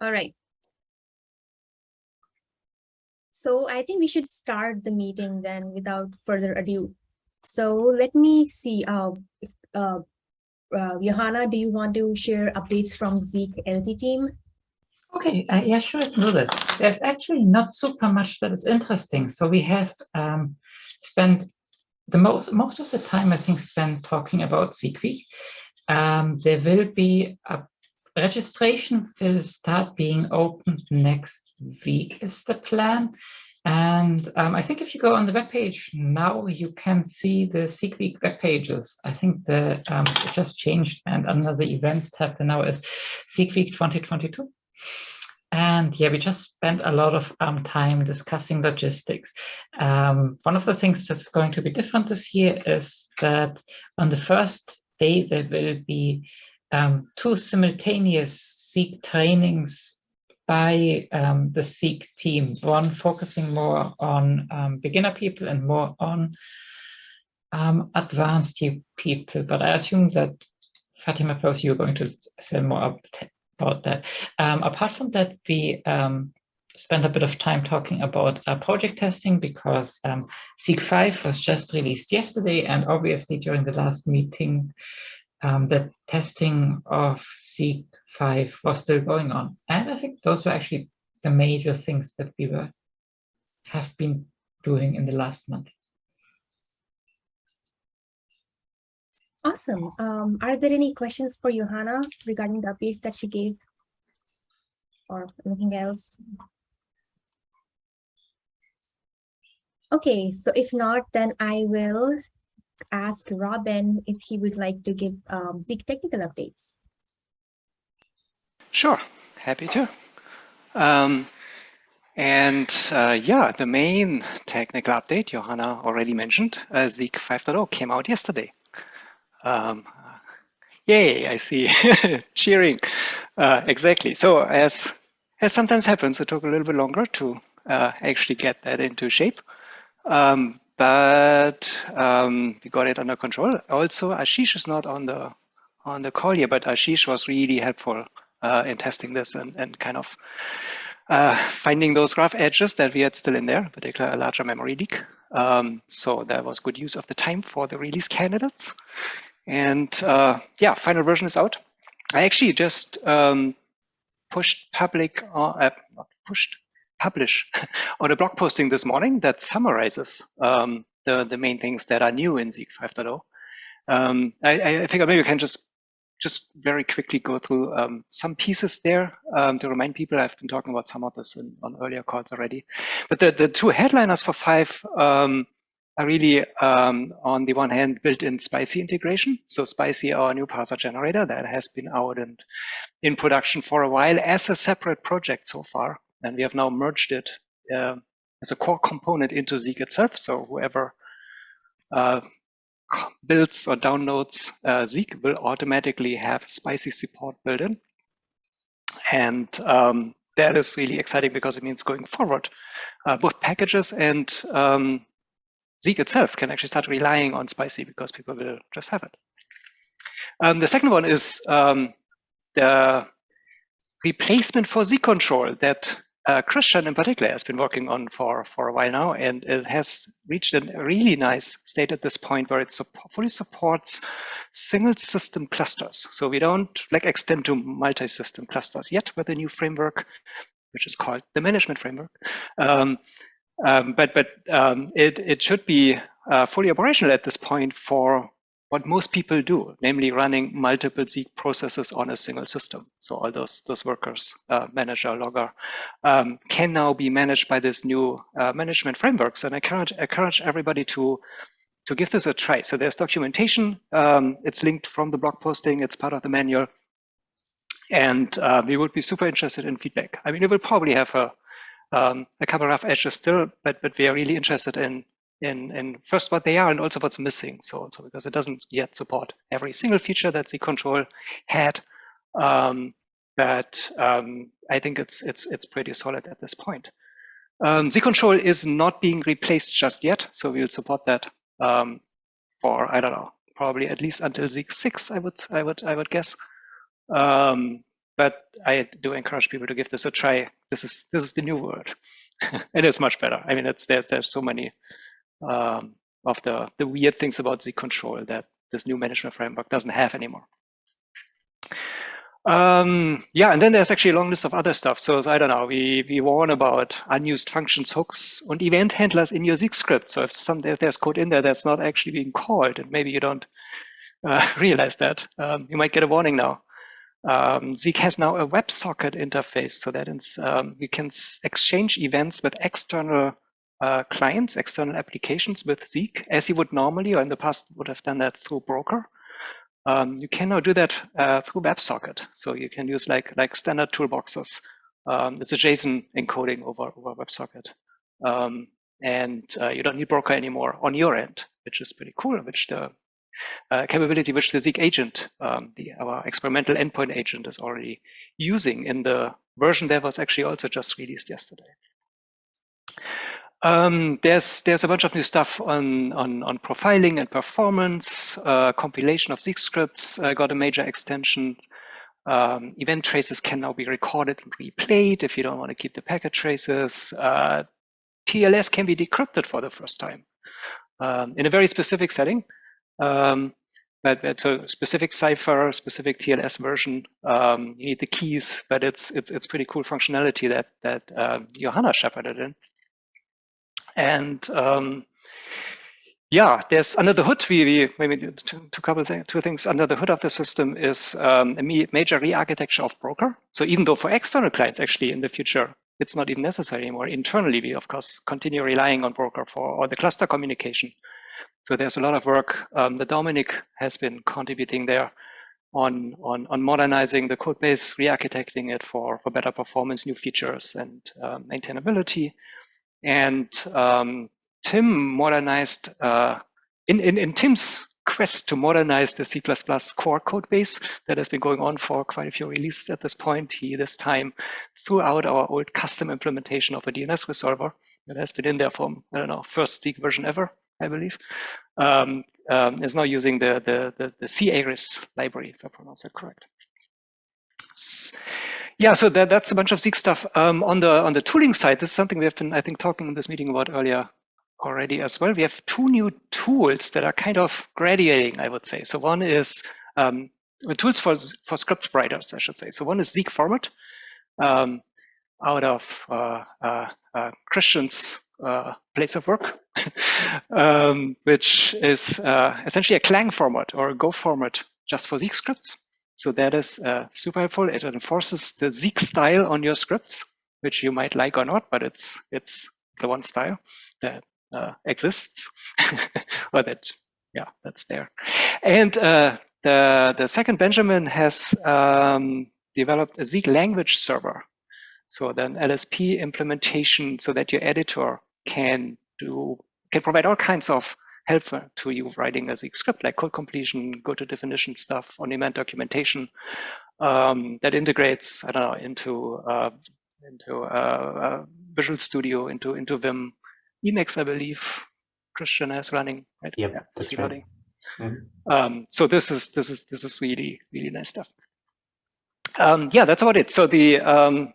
All right. So I think we should start the meeting then without further ado. So let me see, uh, uh, uh, Johanna, do you want to share updates from Zeek LT team? Okay, uh, yeah, sure, I can do that. There's actually not super much that is interesting. So we have um, spent the most most of the time, I think, spent talking about Zeek Week. Um, there will be a registration will start being opened next week is the plan. And um, I think if you go on the web page now, you can see the Zeek Week web pages. I think the um, it just changed, and under the events tab now is Zeek Week 2022. And yeah, we just spent a lot of um, time discussing logistics. Um, one of the things that's going to be different this year is that on the first day, there will be um, two simultaneous Zeek trainings by um, the Zeek team, one focusing more on um, beginner people and more on um, advanced people. But I assume that Fatima, perhaps you're going to say more about that. Um, apart from that, we spent a bit of time talking about uh, project testing because um, Zeek 5 was just released yesterday and obviously during the last meeting um, the testing of Zeek 5 was still going on. And I think those were actually the major things that we were have been doing in the last month. Awesome. Um, are there any questions for Johanna regarding the updates that she gave or anything else? Okay, so if not, then I will ask Robin if he would like to give um, Zeek technical updates. Sure, happy to. Um, and uh, yeah, the main technical update Johanna already mentioned, uh, Zeek 5.0 came out yesterday. Um, yay, I see, cheering. Uh, exactly. So as, as sometimes happens, it took a little bit longer to uh, actually get that into shape. Um, but um, we got it under control. Also, Ashish is not on the on the call here, but Ashish was really helpful uh, in testing this and, and kind of uh, finding those graph edges that we had still in there, particularly a larger memory leak. Um, so that was good use of the time for the release candidates. And uh, yeah, final version is out. I actually just um, pushed public, uh, not pushed, publish on a blog posting this morning that summarizes um, the, the main things that are new in Zeek 5.0. Um, I, I think maybe I can just just very quickly go through um, some pieces there um, to remind people. I've been talking about some of this in, on earlier calls already. But the, the two headliners for five um, are really, um, on the one hand, built-in Spicy integration. So Spicy, our new parser generator that has been out and in production for a while as a separate project so far and we have now merged it uh, as a core component into Zeek itself. So whoever uh, builds or downloads uh, Zeek will automatically have spicy support built in. And um, that is really exciting because it means going forward, uh, both packages and um, Zeek itself can actually start relying on spicy because people will just have it. Um, the second one is um, the replacement for Zeek control that uh, Christian in particular has been working on for, for a while now, and it has reached a really nice state at this point where it fully supports single system clusters. So we don't like extend to multi-system clusters yet with the new framework, which is called the management framework. Um, um, but but um, it, it should be uh, fully operational at this point for what most people do, namely running multiple Zeek processes on a single system. So all those, those workers, uh, manager, logger, um, can now be managed by this new uh, management frameworks. And I encourage, encourage everybody to, to give this a try. So there's documentation. Um, it's linked from the blog posting. It's part of the manual. And uh, we would be super interested in feedback. I mean, it will probably have a, um, a couple of edges still, but, but we are really interested in in, in first what they are and also what's missing. So, also because it doesn't yet support every single feature that Zeek control had. Um, but um, I think it's it's it's pretty solid at this point. Um, Zeek control is not being replaced just yet, so we'll support that um, for I don't know probably at least until Zeek six. I would I would I would guess. Um, but I do encourage people to give this a try. This is this is the new world. And it is much better. I mean, it's there's there's so many um, of the the weird things about the control that this new management framework doesn't have anymore. Um, yeah, and then there's actually a long list of other stuff. So, so, I don't know, we, we warn about unused functions, hooks, and event handlers in your Zeek script. So if some there's code in there that's not actually being called, and maybe you don't uh, realize that, um, you might get a warning now. Um, Zeek has now a WebSocket interface, so that um, you can exchange events with external uh, clients, external applications with Zeek, as you would normally, or in the past would have done that through Broker. Um, you can now do that uh, through WebSocket. So you can use like like standard toolboxes. Um, it's a JSON encoding over over WebSocket, um, and uh, you don't need Broker anymore on your end, which is pretty cool. Which the uh, capability which the Zeek agent, um, the our experimental endpoint agent, is already using in the version that was actually also just released yesterday. Um, there's there's a bunch of new stuff on on, on profiling and performance. Uh, compilation of Zeek scripts uh, got a major extension. Um, event traces can now be recorded and replayed if you don't want to keep the packet traces. Uh, TLS can be decrypted for the first time um, in a very specific setting. Um, but, it's a specific cipher, specific TLS version, um, you need the keys, but it's it's it's pretty cool functionality that that uh, Johanna shepherded in. And um, yeah, there's under the hood, we, we maybe two, two couple thing, two things under the hood of the system is um, a major re-architecture of broker. So even though for external clients, actually in the future, it's not even necessary anymore. Internally, we of course continue relying on broker for all the cluster communication. So there's a lot of work um, that Dominic has been contributing there on, on, on modernizing the code base, re-architecting it for, for better performance, new features, and uh, maintainability. And um, Tim modernized, uh, in, in, in Tim's quest to modernize the C++ core code base that has been going on for quite a few releases at this point. He this time threw out our old custom implementation of a DNS resolver that has been in there from, I don't know, first Zeek version ever, I believe, um, um, is now using the, the, the, the c-ares library, if I pronounce that correct. Yeah, so that, that's a bunch of Zeek stuff. Um, on the on the tooling side, this is something we have been, I think, talking in this meeting about earlier already as well. We have two new tools that are kind of graduating, I would say. So one is um, tools for for script writers, I should say. So one is Zeek format, um, out of uh, uh, uh, Christian's uh, place of work, um, which is uh, essentially a Clang format or a Go format just for Zeek scripts. So that is uh, super helpful. It enforces the Zeek style on your scripts, which you might like or not, but it's it's the one style that uh, exists, or that yeah that's there. And uh, the the second Benjamin has um, developed a Zeek language server, so then LSP implementation, so that your editor can do can provide all kinds of helpful to you writing a Zeek script like code completion, go to definition stuff, on-demand documentation um, that integrates, I don't know, into uh, into uh, uh, Visual Studio, into into Vim, Emacs, I believe Christian has running. Right? Yep, yeah, that's right. Running. Mm -hmm. um, so this is this is this is really really nice stuff. Um, yeah, that's about it. So the um,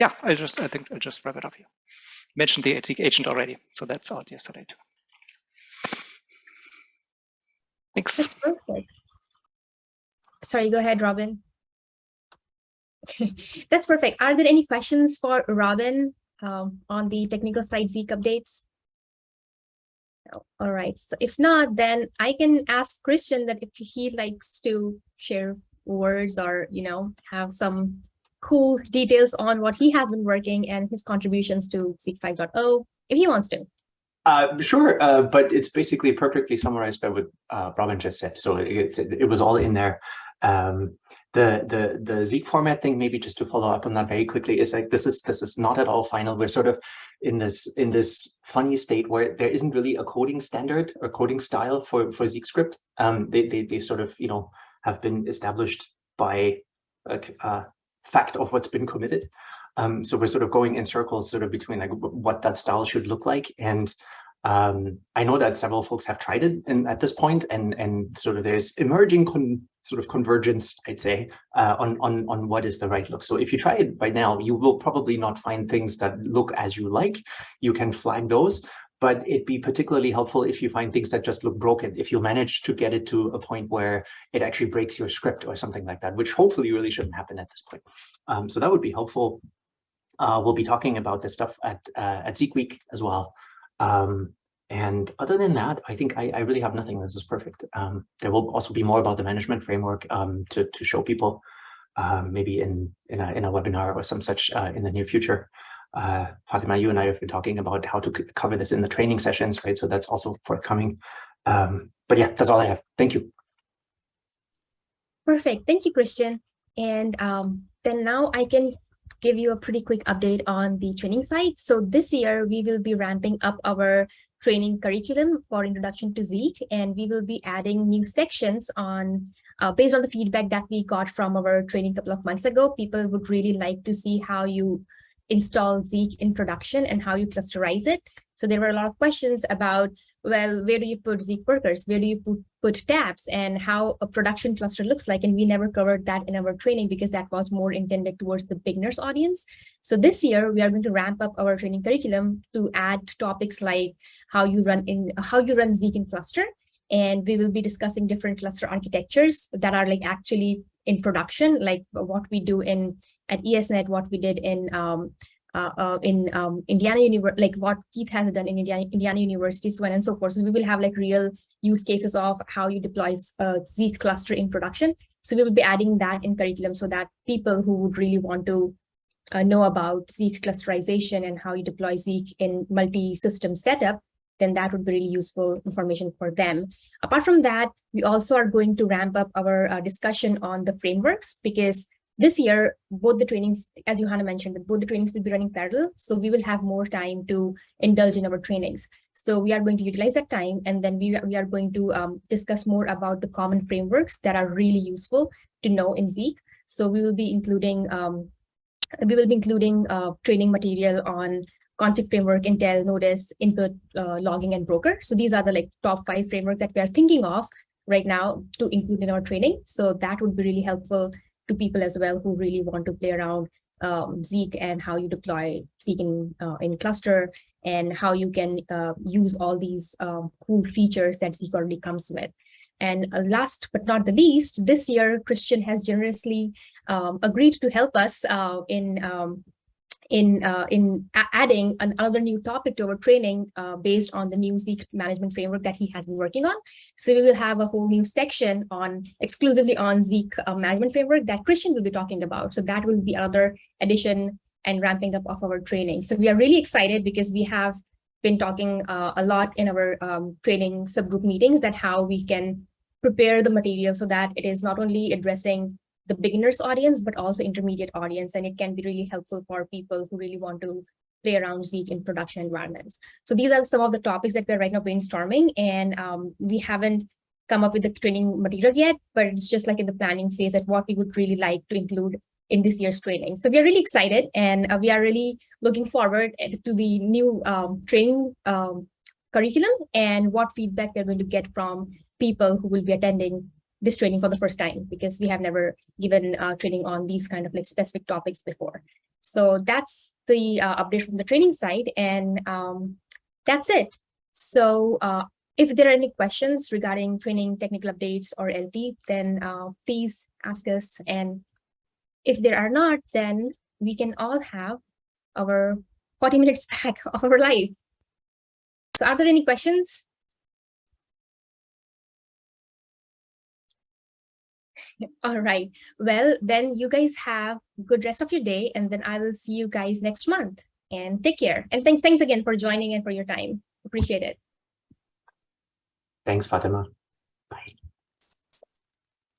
yeah, I just I think I'll just wrap it up here. Mentioned the agent already, so that's out yesterday too. Thanks. That's perfect. Sorry, go ahead, Robin. That's perfect. Are there any questions for Robin um, on the technical side Zeek updates? No. All right. So if not, then I can ask Christian that if he likes to share words or, you know, have some cool details on what he has been working and his contributions to Zeek 5.0, if he wants to. Uh, sure, uh, but it's basically perfectly summarized by what uh, Robin just said. So it, it, it was all in there. Um, the the the Zeek format thing, maybe just to follow up on that very quickly, is like this is this is not at all final. We're sort of in this in this funny state where there isn't really a coding standard or coding style for for Zeek script. Um, they they they sort of you know have been established by a, a fact of what's been committed. Um, so we're sort of going in circles sort of between like what that style should look like. And um, I know that several folks have tried it and at this point and, and sort of there's emerging sort of convergence, I'd say, uh, on, on, on what is the right look. So if you try it right now, you will probably not find things that look as you like. You can flag those, but it'd be particularly helpful if you find things that just look broken, if you manage to get it to a point where it actually breaks your script or something like that, which hopefully really shouldn't happen at this point. Um, so that would be helpful. Uh, we'll be talking about this stuff at, uh, at Zeek Week as well. Um, and other than that, I think I, I really have nothing. This is perfect. Um, there will also be more about the management framework um, to, to show people, um, maybe in, in, a, in a webinar or some such uh, in the near future. Uh, Fatima, you and I have been talking about how to cover this in the training sessions, right? So that's also forthcoming. Um, but yeah, that's all I have. Thank you. Perfect. Thank you, Christian. And um, then now I can give you a pretty quick update on the training site. So this year we will be ramping up our training curriculum for introduction to Zeek, and we will be adding new sections on uh, based on the feedback that we got from our training couple of months ago. People would really like to see how you install Zeek in production and how you clusterize it. So there were a lot of questions about well, where do you put Zeek workers? Where do you put, put tabs and how a production cluster looks like? And we never covered that in our training because that was more intended towards the beginners audience. So this year we are going to ramp up our training curriculum to add topics like how you run in how you run Zeek in cluster. And we will be discussing different cluster architectures that are like actually in production, like what we do in at ESNet, what we did in um, in um, Indiana University, like what Keith has done in Indiana, Indiana University, so on and so forth. So we will have like real use cases of how you deploy a Zeek cluster in production. So we will be adding that in curriculum so that people who would really want to uh, know about Zeek clusterization and how you deploy Zeek in multi-system setup, then that would be really useful information for them. Apart from that, we also are going to ramp up our uh, discussion on the frameworks because this year, both the trainings, as Johanna mentioned, both the trainings will be running parallel. So we will have more time to indulge in our trainings. So we are going to utilize that time and then we, we are going to um, discuss more about the common frameworks that are really useful to know in Zeek. So we will be including um, we will be including uh, training material on config framework, Intel, Notice, input, uh, logging, and broker. So these are the like top five frameworks that we are thinking of right now to include in our training. So that would be really helpful to people as well who really want to play around um, Zeek and how you deploy Zeek in, uh, in cluster and how you can uh, use all these um, cool features that Zeek already comes with. And uh, last but not the least, this year, Christian has generously um, agreed to help us uh, in um, in uh, in adding another new topic to our training uh, based on the new Zeek management framework that he has been working on. So we will have a whole new section on exclusively on Zeek uh, management framework that Christian will be talking about. So that will be another addition and ramping up of our training. So we are really excited because we have been talking uh, a lot in our um, training subgroup meetings that how we can prepare the material so that it is not only addressing the beginners audience, but also intermediate audience. And it can be really helpful for people who really want to play around Zeek in production environments. So these are some of the topics that we're right now brainstorming. And um, we haven't come up with the training material yet, but it's just like in the planning phase at what we would really like to include in this year's training. So we are really excited and uh, we are really looking forward eh, to the new um, training um, curriculum and what feedback we're going to get from people who will be attending this training for the first time because we have never given uh, training on these kind of like specific topics before. So that's the uh, update from the training side and um, that's it. So uh, if there are any questions regarding training technical updates or LT, then uh, please ask us. And if there are not, then we can all have our 40 minutes back of our life. So are there any questions? All right. Well, then you guys have good rest of your day, and then I will see you guys next month. And take care. And th thanks again for joining and for your time. Appreciate it. Thanks, Fatima. Bye.